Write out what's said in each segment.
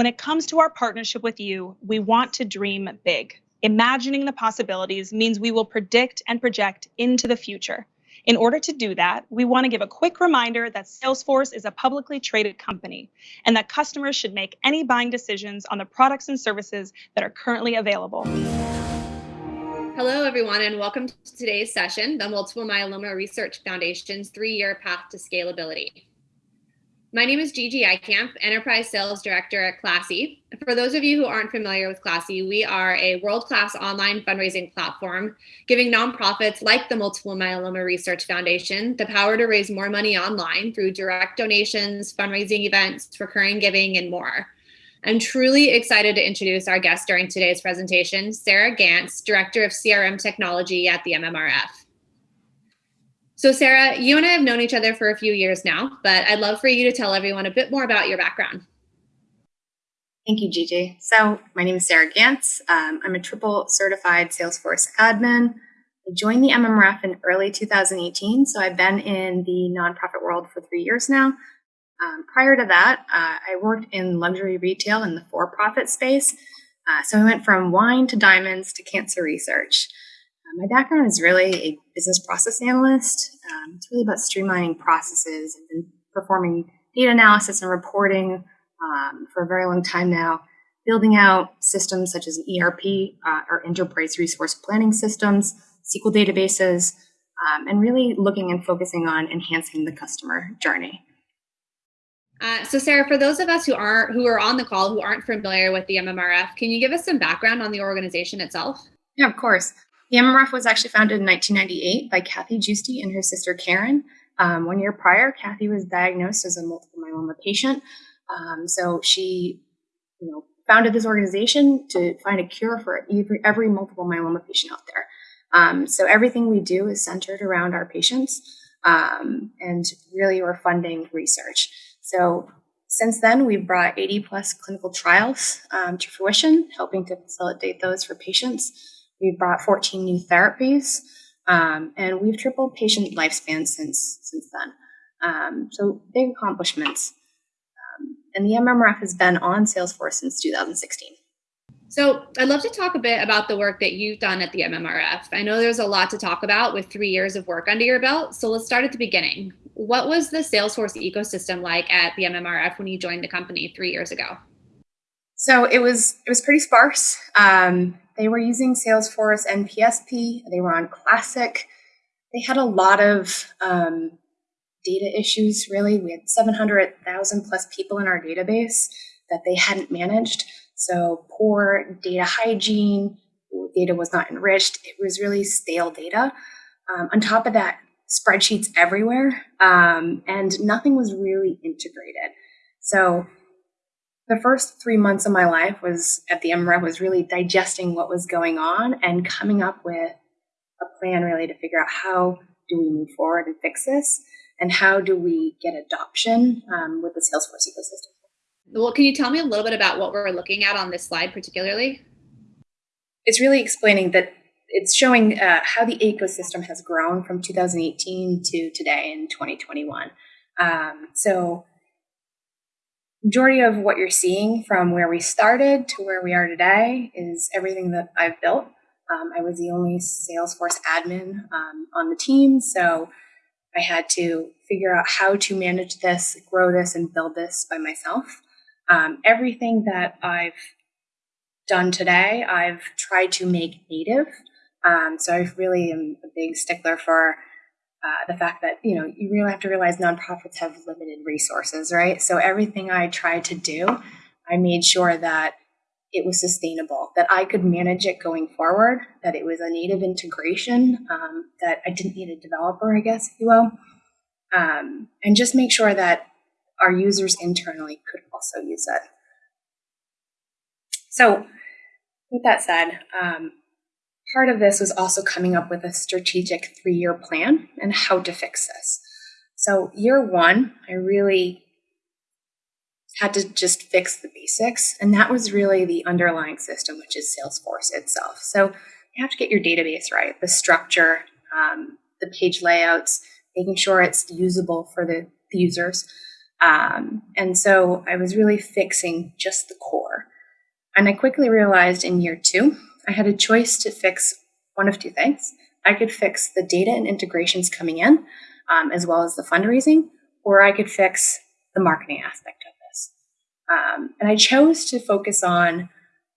When it comes to our partnership with you, we want to dream big. Imagining the possibilities means we will predict and project into the future. In order to do that, we want to give a quick reminder that Salesforce is a publicly traded company and that customers should make any buying decisions on the products and services that are currently available. Hello, everyone, and welcome to today's session, the Multiple Myeloma Research Foundation's three-year path to scalability. My name is Gigi Eikamp, Enterprise Sales Director at Classy. For those of you who aren't familiar with Classy, we are a world-class online fundraising platform giving nonprofits like the Multiple Myeloma Research Foundation the power to raise more money online through direct donations, fundraising events, recurring giving, and more. I'm truly excited to introduce our guest during today's presentation, Sarah Gantz, Director of CRM Technology at the MMRF. So Sarah, you and I have known each other for a few years now, but I'd love for you to tell everyone a bit more about your background. Thank you, Gigi. So my name is Sarah Gantz. Um, I'm a triple certified Salesforce admin. I joined the MMRF in early 2018, so I've been in the nonprofit world for three years now. Um, prior to that, uh, I worked in luxury retail in the for-profit space. Uh, so I went from wine to diamonds to cancer research. Uh, my background is really a business process analyst. Um, it's really about streamlining processes. I've performing data analysis and reporting um, for a very long time now, building out systems such as ERP uh, or enterprise resource planning systems, SQL databases, um, and really looking and focusing on enhancing the customer journey. Uh, so Sarah, for those of us who aren't who are on the call who aren't familiar with the MMRF, can you give us some background on the organization itself? Yeah, of course. The MMRF was actually founded in 1998 by Kathy Giusti and her sister Karen. Um, one year prior, Kathy was diagnosed as a multiple myeloma patient. Um, so she, you know, founded this organization to find a cure for every, every multiple myeloma patient out there. Um, so everything we do is centered around our patients, um, and really we're funding research. So since then, we've brought 80 plus clinical trials um, to fruition, helping to facilitate those for patients. We've brought 14 new therapies, um, and we've tripled patient lifespan since since then. Um, so big accomplishments. Um, and the MMRF has been on Salesforce since 2016. So I'd love to talk a bit about the work that you've done at the MMRF. I know there's a lot to talk about with three years of work under your belt. So let's start at the beginning. What was the Salesforce ecosystem like at the MMRF when you joined the company three years ago? So it was it was pretty sparse. Um, they were using Salesforce NPSP. They were on Classic. They had a lot of um, data issues, really. We had 700,000 plus people in our database that they hadn't managed. So poor data hygiene, data was not enriched. It was really stale data. Um, on top of that, spreadsheets everywhere, um, and nothing was really integrated. So the first three months of my life was at the MRF was really digesting what was going on and coming up with a plan really to figure out how do we move forward and fix this and how do we get adoption um, with the Salesforce ecosystem. Well, can you tell me a little bit about what we're looking at on this slide particularly? It's really explaining that it's showing uh, how the ecosystem has grown from 2018 to today in 2021. Um, so majority of what you're seeing from where we started to where we are today is everything that I've built. Um, I was the only Salesforce admin um, on the team, so I had to figure out how to manage this, grow this, and build this by myself. Um, everything that I've done today, I've tried to make native. Um, so I really am a big stickler for uh, the fact that you know you really have to realize nonprofits have limited resources, right? So everything I tried to do, I made sure that it was sustainable, that I could manage it going forward, that it was a native integration, um, that I didn't need a developer, I guess, if you will, um, and just make sure that our users internally could also use it. So, with that said, um, part of this was also coming up with a strategic three year plan and how to fix this. So, year one, I really had to just fix the basics. And that was really the underlying system, which is Salesforce itself. So, you have to get your database right, the structure, um, the page layouts, making sure it's usable for the, the users. Um, and so I was really fixing just the core. And I quickly realized in year two, I had a choice to fix one of two things. I could fix the data and integrations coming in, um, as well as the fundraising, or I could fix the marketing aspect of this. Um, and I chose to focus on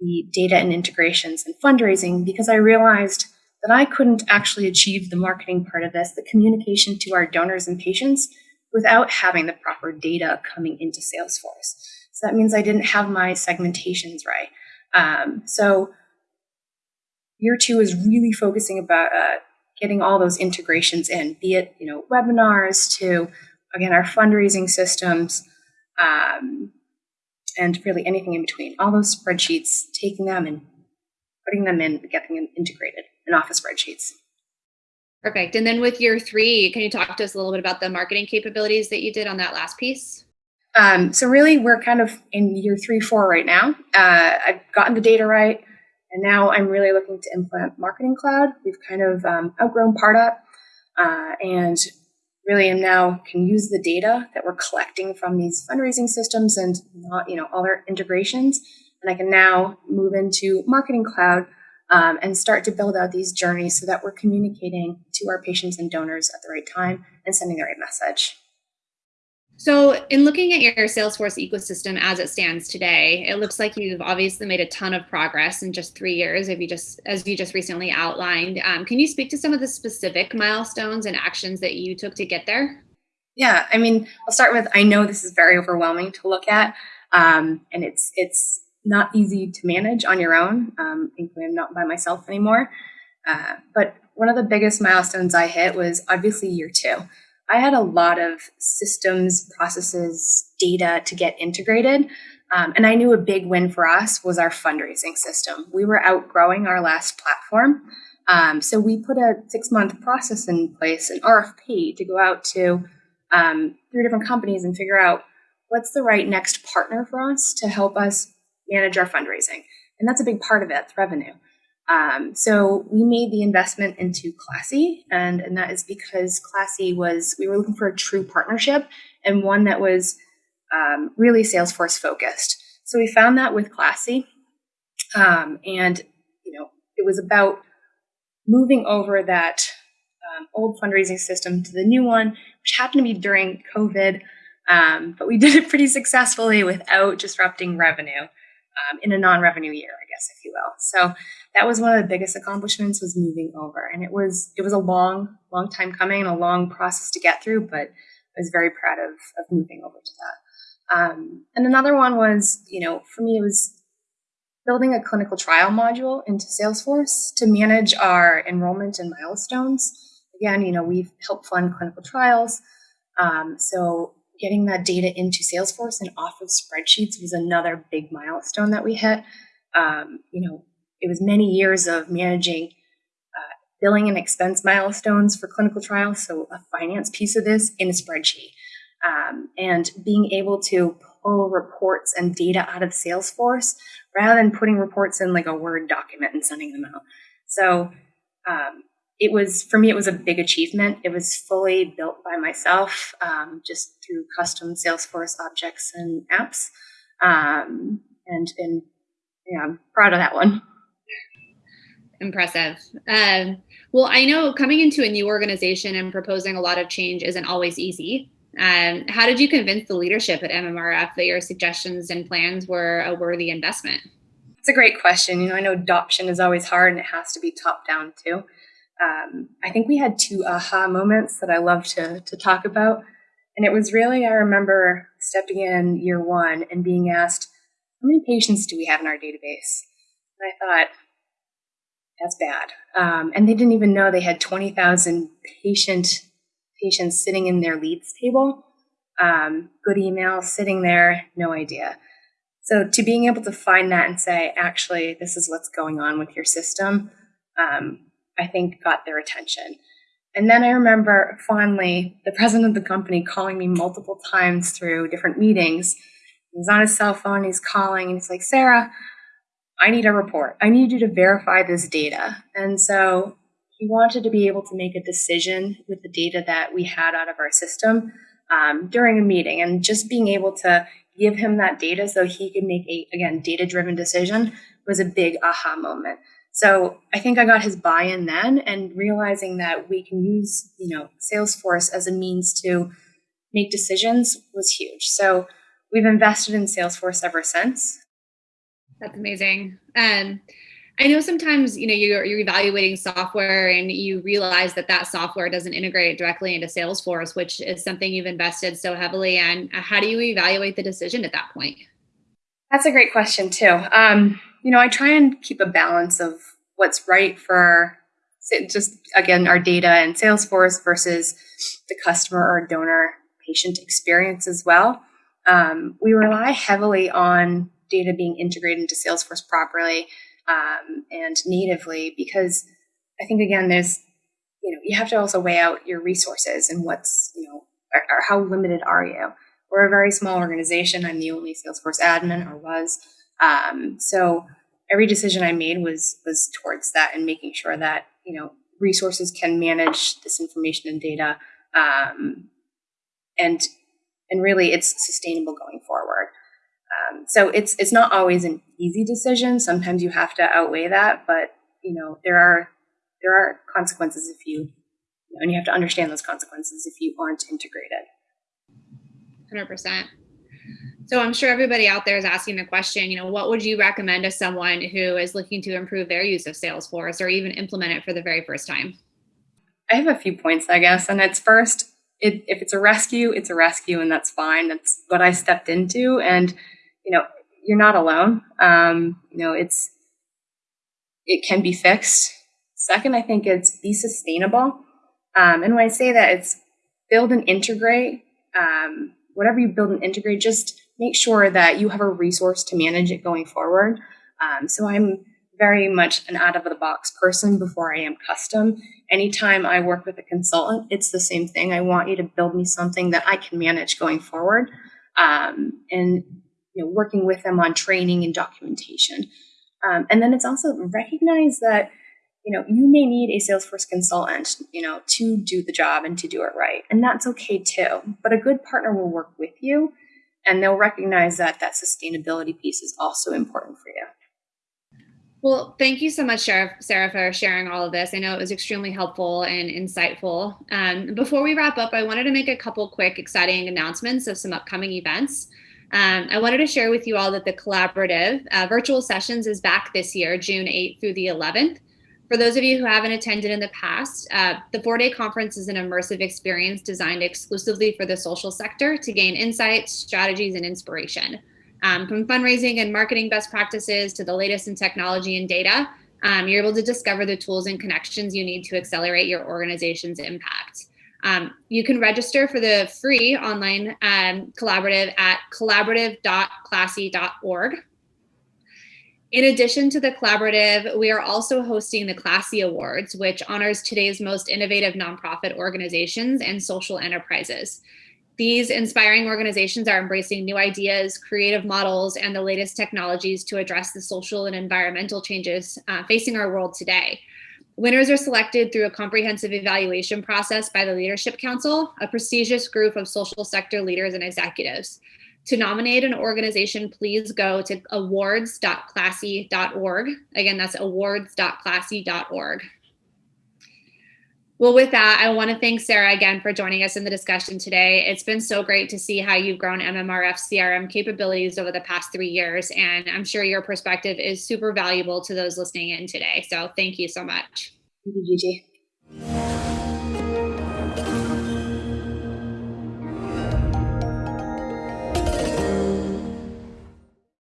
the data and integrations and fundraising because I realized that I couldn't actually achieve the marketing part of this, the communication to our donors and patients, without having the proper data coming into Salesforce. So that means I didn't have my segmentations right. Um, so year two is really focusing about uh, getting all those integrations in, be it you know webinars to again our fundraising systems, um, and really anything in between. All those spreadsheets, taking them and putting them in, getting them integrated in Office spreadsheets. Perfect. And then with year three, can you talk to us a little bit about the marketing capabilities that you did on that last piece? Um, so really, we're kind of in year three, four right now. Uh, I've gotten the data right, and now I'm really looking to implement Marketing Cloud. We've kind of um, outgrown Pardot, uh, and really am now can use the data that we're collecting from these fundraising systems and not, you know all their integrations, and I can now move into Marketing Cloud um, and start to build out these journeys so that we're communicating to our patients and donors at the right time and sending the right message. So, in looking at your Salesforce ecosystem as it stands today, it looks like you've obviously made a ton of progress in just three years, if you just as you just recently outlined. Um, can you speak to some of the specific milestones and actions that you took to get there? Yeah, I mean, I'll start with I know this is very overwhelming to look at, um, and it's it's not easy to manage on your own. Um, I'm not by myself anymore. Uh, but one of the biggest milestones I hit was obviously year two. I had a lot of systems, processes, data to get integrated. Um, and I knew a big win for us was our fundraising system. We were outgrowing our last platform. Um, so we put a six month process in place, an RFP, to go out to um, three different companies and figure out what's the right next partner for us to help us manage our fundraising. And that's a big part of it, revenue. Um, so we made the investment into Classy, and, and that is because Classy was, we were looking for a true partnership and one that was um, really Salesforce focused. So we found that with Classy. Um, and, you know, it was about moving over that um, old fundraising system to the new one, which happened to be during COVID. Um, but we did it pretty successfully without disrupting revenue um, in a non-revenue year, I guess, if you will. So that was one of the biggest accomplishments was moving over, and it was it was a long, long time coming and a long process to get through, but I was very proud of of moving over to that. Um, and another one was, you know, for me, it was building a clinical trial module into Salesforce to manage our enrollment and milestones. Again, you know, we've helped fund clinical trials. Um, so getting that data into Salesforce and off of spreadsheets was another big milestone that we hit. Um, you know, it was many years of managing uh, billing and expense milestones for clinical trials, so a finance piece of this in a spreadsheet, um, and being able to pull reports and data out of Salesforce rather than putting reports in like a Word document and sending them out. So um, it was for me it was a big achievement. It was fully built by myself um, just through custom salesforce objects and apps um, and and yeah i'm proud of that one. Impressive. Um, well i know coming into a new organization and proposing a lot of change isn't always easy. Um, how did you convince the leadership at mmrf that your suggestions and plans were a worthy investment? It's a great question. You know i know adoption is always hard and it has to be top down too. Um, I think we had two aha moments that I love to, to talk about. And it was really, I remember stepping in year one and being asked, how many patients do we have in our database? And I thought, that's bad. Um, and they didn't even know they had 20,000 patient patients sitting in their leads table. Um, good email sitting there, no idea. So to being able to find that and say, actually, this is what's going on with your system, um, I think got their attention. And then I remember fondly the president of the company calling me multiple times through different meetings. He's on his cell phone, he's calling, and he's like, Sarah, I need a report. I need you to verify this data. And so he wanted to be able to make a decision with the data that we had out of our system um, during a meeting, and just being able to give him that data so he could make a again data driven decision was a big aha moment. So I think I got his buy-in then and realizing that we can use, you know, Salesforce as a means to make decisions was huge. So we've invested in Salesforce ever since. That's amazing. Um, I know sometimes you know you're, you're evaluating software and you realize that that software doesn't integrate directly into Salesforce, which is something you've invested so heavily in. How do you evaluate the decision at that point? That's a great question too. Um, you know, I try and keep a balance of what's right for just again our data and Salesforce versus the customer or donor patient experience as well. Um, we rely heavily on data being integrated into Salesforce properly um, and natively because I think again there's you know you have to also weigh out your resources and what's you know or, or how limited are you. We're a very small organization. I'm the only Salesforce admin or was. Um, so every decision I made was was towards that and making sure that you know resources can manage this information and data um, and and really it's sustainable going forward. Um, so it's it's not always an easy decision. Sometimes you have to outweigh that, but you know there are there are consequences if you, you know, and you have to understand those consequences if you aren't integrated. Hundred percent. So I'm sure everybody out there is asking the question, you know, what would you recommend to someone who is looking to improve their use of Salesforce or even implement it for the very first time? I have a few points, I guess. And it's first, it, if it's a rescue, it's a rescue, and that's fine. That's what I stepped into. And, you know, you're not alone. Um, you know, it's, it can be fixed. Second, I think it's be sustainable. Um, and when I say that, it's build and integrate. Um, whatever you build and integrate, just make sure that you have a resource to manage it going forward. Um, so I'm very much an out of the box person before I am custom. Anytime I work with a consultant, it's the same thing. I want you to build me something that I can manage going forward, um, and you know, working with them on training and documentation. Um, and then it's also recognize that you know you may need a Salesforce consultant, you know, to do the job and to do it right, and that's okay too. But a good partner will work with you and they'll recognize that that sustainability piece is also important for you. Well, thank you so much, Sheriff Sarah, for sharing all of this. I know it was extremely helpful and insightful. Um, before we wrap up, I wanted to make a couple quick, exciting announcements of some upcoming events. Um, I wanted to share with you all that the collaborative uh, virtual sessions is back this year, June 8th through the 11th. For those of you who haven't attended in the past, uh, the four day conference is an immersive experience designed exclusively for the social sector to gain insights, strategies, and inspiration. Um, from fundraising and marketing best practices to the latest in technology and data, um, you're able to discover the tools and connections you need to accelerate your organization's impact. Um, you can register for the free online um, collaborative at collaborative.classy.org. In addition to the collaborative, we are also hosting the Classy Awards, which honors today's most innovative nonprofit organizations and social enterprises. These inspiring organizations are embracing new ideas, creative models, and the latest technologies to address the social and environmental changes uh, facing our world today. Winners are selected through a comprehensive evaluation process by the Leadership Council, a prestigious group of social sector leaders and executives. To nominate an organization, please go to awards.classy.org. Again, that's awards.classy.org. Well, with that, I want to thank Sarah again for joining us in the discussion today. It's been so great to see how you've grown MMRF CRM capabilities over the past three years, and I'm sure your perspective is super valuable to those listening in today. So thank you so much. Thank you, Gigi.